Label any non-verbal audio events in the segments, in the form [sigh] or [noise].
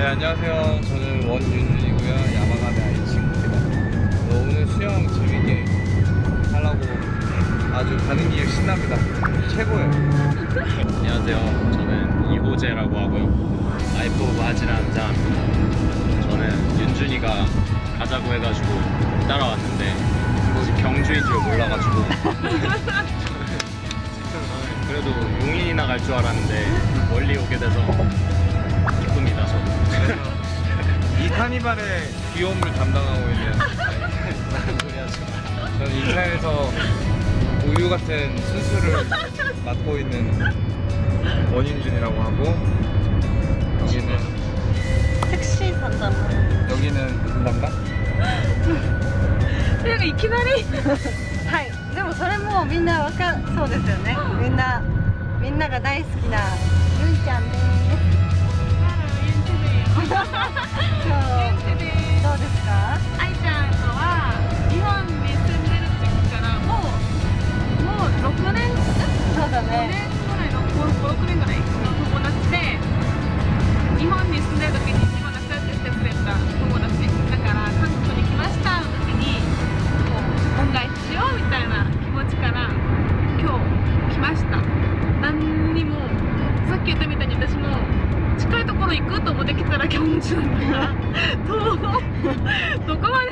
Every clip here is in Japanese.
네 안녕하세요. 저는 원윤준이고요. 야마가네 아이 친구입니다. 어, 오늘 수영 재밌게 하려고 아주 가는 길 신납니다. 최고예요. 안녕하세요. 저는 이호재라고 하고요. 아이프 오브 하지라는 사람입니다. 저는 윤준이가 가자고 해가지고 따라왔는데 혹시 경주인 줄 몰라가지고 [laughs] 그래도 용인이나 갈 줄 알았는데 멀리 오게 돼서 기쁩니다. 저. 그래서 이 카니발의 귀여움을 담당하고 있는 무슨 소리 하지 마. 저는 인천에서 우유 같은 순수를 맡고 있는 원윤준이라고 하고 여기는 タクシーさんだな 여기는 누군가? なんかいきなりはいでもそれもみんなわかそうですよねみんなみんなが大好きなゆんちゃんです [laughs]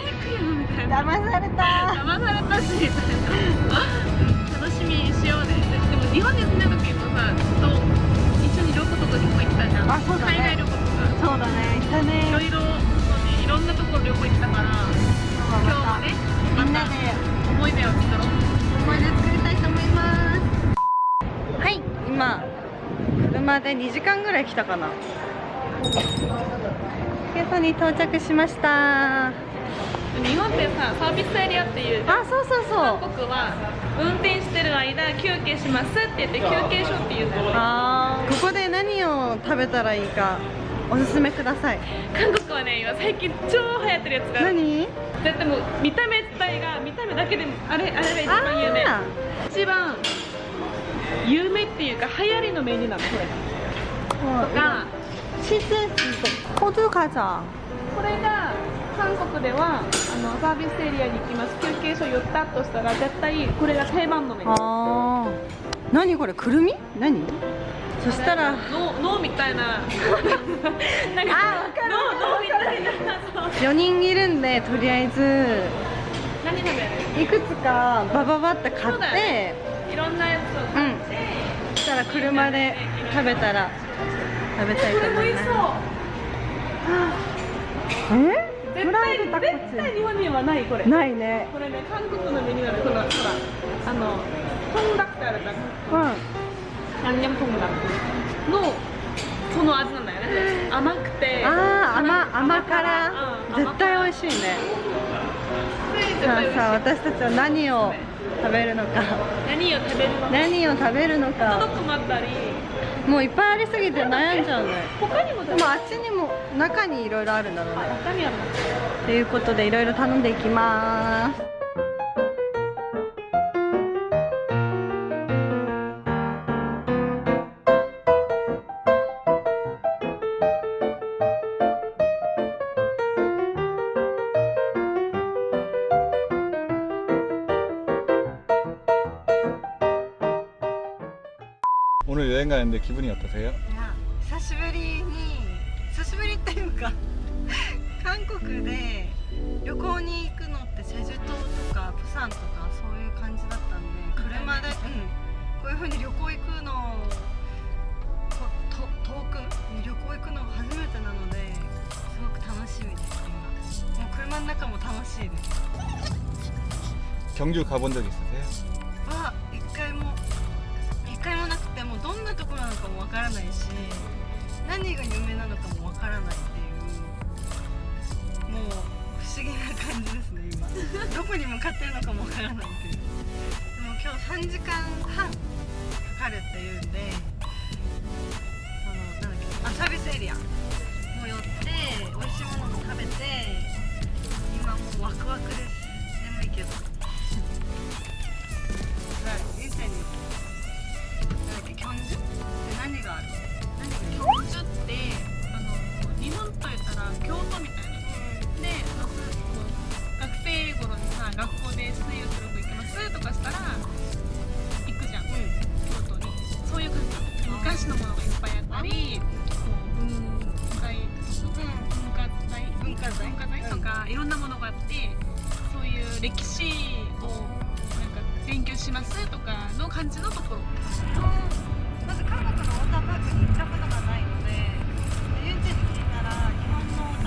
行くよみた。いな騙された。騙されたしみたいな楽しみにしようねでも日本に住んでる時もさずっと一緒に旅行とか結構行ったじゃんあそうだね。海外旅行とか。そうだね。行ったね。いろいろそうね。いろんなところ旅行行ったから今日もねみんなで思い出を作ろう思い出作りたいと思います。はい今車で2時間ぐらい来たかな。ケソに到着しました日本ってさサービスエリアっていうあそうそうそう。韓国は運転してる間休憩しますって言って休憩所っていうのあー。ここで何を食べたらいいかおすすめください。韓国はね今最近超流行ってるやつが何？だってもう見た目自体が見た目だけでもあれあれが一番有名。あ一番有名っていうか流行りのメニューなのこれ。ーとかチーズホドカザこれが韓国ではあのサービスエリアに行きます。休憩所寄ったとしたら絶対これが定番のメニュー。あー。何これ？くるみ？何？そしたら脳脳みたいな。[laughs] なんかあわかる。脳脳みたいな。そう。4人いるんでとりあえず。何食べる？いくつかバババって買って。ね。いろんなやつを買って、そしたら車で食べたら食べたいこと思います。そう。え？絶対絶対日本にはないこれ。ないね。これね韓国のメニューなのこのほらあのトンダクってあるじゃん。うん。ヤンニョムトンダクのその味なんだよね。甘くてあー甘甘辛。うん絶対美味しいね。絶さあさあ私たちは何を食べるのか。何を食べるのか。何を食べるのちょっかと困ったり。もういっぱいありすぎて悩んじゃうね。他にもでもあっちにも中にいろいろあるんだろうね。他にあるの。ということでいろいろ頼んでいきます 오늘여행가는데기분이어떠세요 いや久しぶりに久しぶりっていうか韓国で旅行に行くのってチェジュ島とかプサンとかそういう感じだったんで車で、うん、こういう風に旅行行くのこと遠くに旅行行くのが初めてなのですごく楽しみです今もう車の中も楽しいです 경주 가본 적 있으세요? かもわからないし何が有名なのかもわからないっていうもう不思議な感じですね今。[laughs] どこに向かってるのかもわからないっていう。でも今日3時間半かかるっていうんでそのなんだっけあサービスエリアも寄って美味しいものも食べて今もうワクワクです。眠いけど。[laughs] はい、エがある。なんか京都ってあの日本といったら京都みたいな。でまんこう学生頃にさ学校で水泳する行きますとかしたら行くじゃん、うん、京都に。そういう感じ昔のものがいっぱいあったり文化財文化財文化財。とか、いろんなものがあってそういう歴史をなんか勉強しますとかの感じのところ。まず韓国のウォーターパークに行ったことがないので遊園地に聞いたら日本の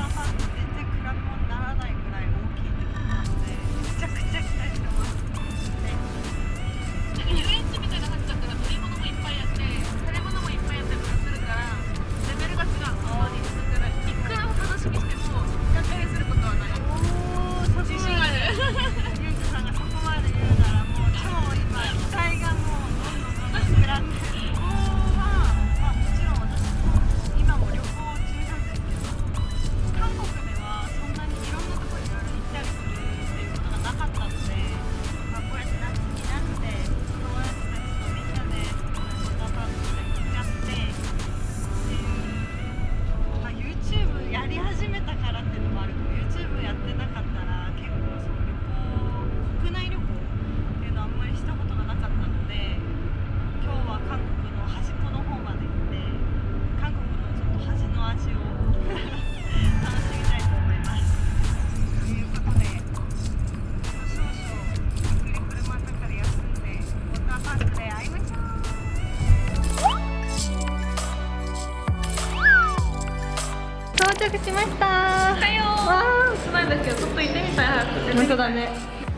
本当だね。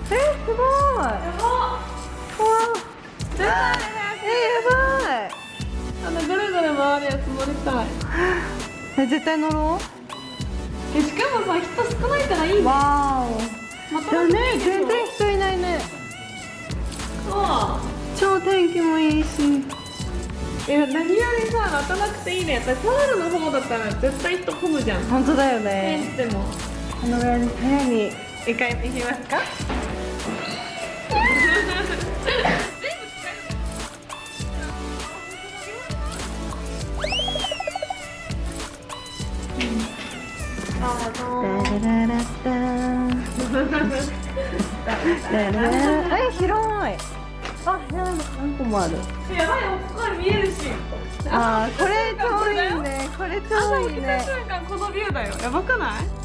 えすごい。やばえー、やばい。あのぐるぐる回るやつ乗りたい。え絶対乗ろう。えしかもさ人少ないからいいね。わお。まただね全然人いないね。そう超天気もいいし。いや何よりさ待たなくていいね。やっぱりプールの方だったら絶対人混むじゃん。本当だよね。でも。このぐらいの早に一回行きますか？え広い。あ何個もある。やばいここから見えるし。あこれちょうどいいね。これちょうどいい瞬間このビューだよ。やばくない？